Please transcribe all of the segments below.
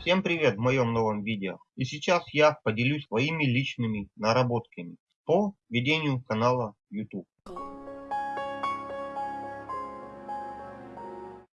Всем привет в моем новом видео. И сейчас я поделюсь своими личными наработками по ведению канала YouTube.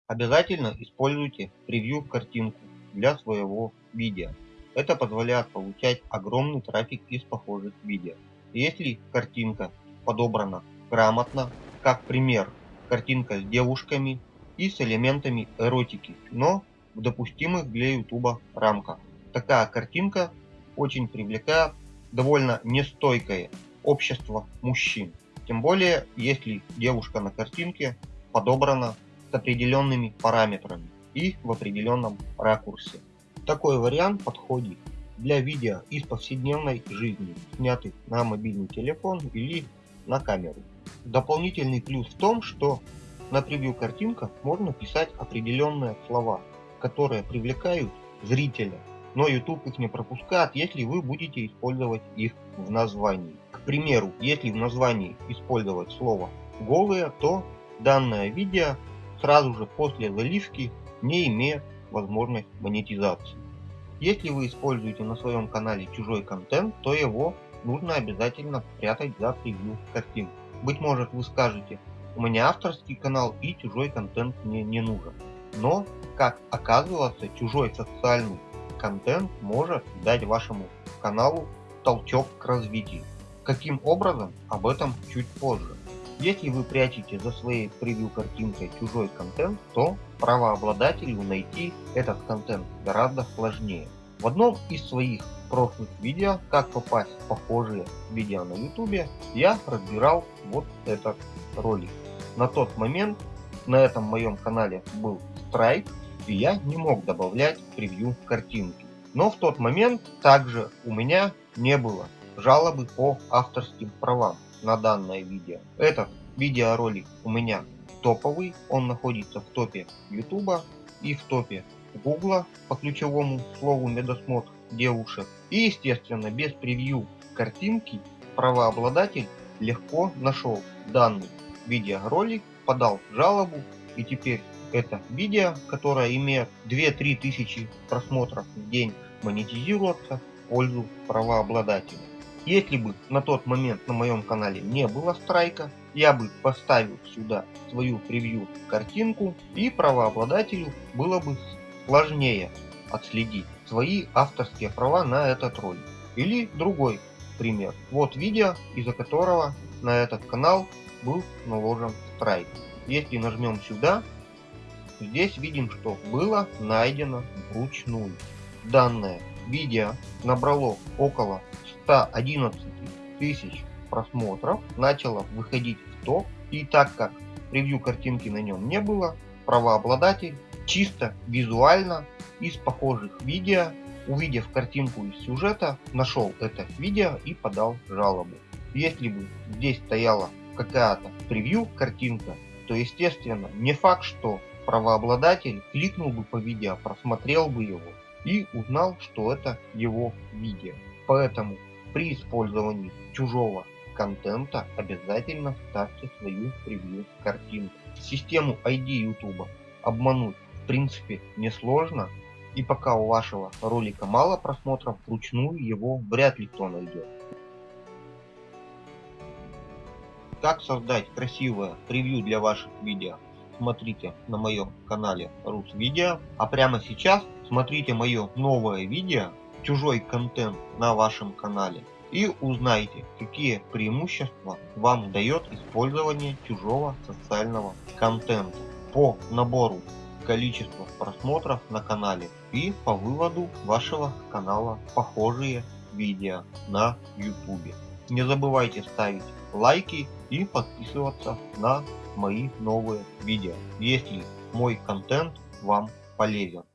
Обязательно используйте превью картинку для своего видео. Это позволяет получать огромный трафик из похожих видео. Если картинка подобрана грамотно, как пример, картинка с девушками и с элементами эротики, но в допустимых для YouTube рамках. Такая картинка очень привлекает довольно нестойкое общество мужчин. Тем более, если девушка на картинке подобрана с определенными параметрами и в определенном ракурсе. Такой вариант подходит для видео из повседневной жизни, снятых на мобильный телефон или на камеру. Дополнительный плюс в том, что на превью картинках можно писать определенные слова, которые привлекают зрителя, но YouTube их не пропускает, если вы будете использовать их в названии. К примеру, если в названии использовать слово голые, то данное видео сразу же после заливки не имеет возможность монетизации. Если вы используете на своем канале чужой контент, то его нужно обязательно прятать за превью картинку. Быть может вы скажете, у меня авторский канал и чужой контент мне не нужен. Но, как оказывается, чужой социальный контент может дать вашему каналу толчок к развитию. Каким образом, об этом чуть позже. Если вы прячете за своей превью картинкой чужой контент, то правообладателю найти этот контент гораздо сложнее. В одном из своих прошлых видео, как попасть в похожие видео на YouTube, я разбирал вот этот ролик. На тот момент на этом моем канале был страйк, и я не мог добавлять превью картинки. Но в тот момент также у меня не было жалобы по авторским правам на данное видео. Этот видеоролик у меня топовый, он находится в топе YouTube и в топе Google по ключевому слову медосмотр девушек. И естественно без превью картинки правообладатель легко нашел данный видеоролик, подал жалобу и теперь это видео, которое имеет 2-3 тысячи просмотров в день, монетизируется в пользу правообладателя. Если бы на тот момент на моем канале не было страйка, я бы поставил сюда свою превью картинку и правообладателю было бы сложнее отследить свои авторские права на этот ролик. Или другой пример. Вот видео, из-за которого на этот канал был наложен страйк. Если нажмем сюда, здесь видим, что было найдено вручную. Данное видео набрало около 111 тысяч просмотров, начало выходить в топ. И так как превью картинки на нем не было, правообладатель чисто визуально из похожих видео, увидев картинку из сюжета, нашел это видео и подал жалобу. Если бы здесь стояла какая-то превью картинка, то естественно не факт, что правообладатель кликнул бы по видео, просмотрел бы его и узнал, что это его видео. Поэтому при использовании чужого контента обязательно ставьте свою превью картинку. Систему ID YouTube обмануть в принципе несложно, и пока у вашего ролика мало просмотров, вручную его вряд ли кто найдет. Как создать красивое превью для ваших видео, смотрите на моем канале Рус Видео. А прямо сейчас смотрите мое новое видео, чужой контент на вашем канале. И узнайте, какие преимущества вам дает использование чужого социального контента по набору количества просмотров на канале и по выводу вашего канала похожие видео на YouTube. Не забывайте ставить лайки и подписываться на мои новые видео, если мой контент вам полезен.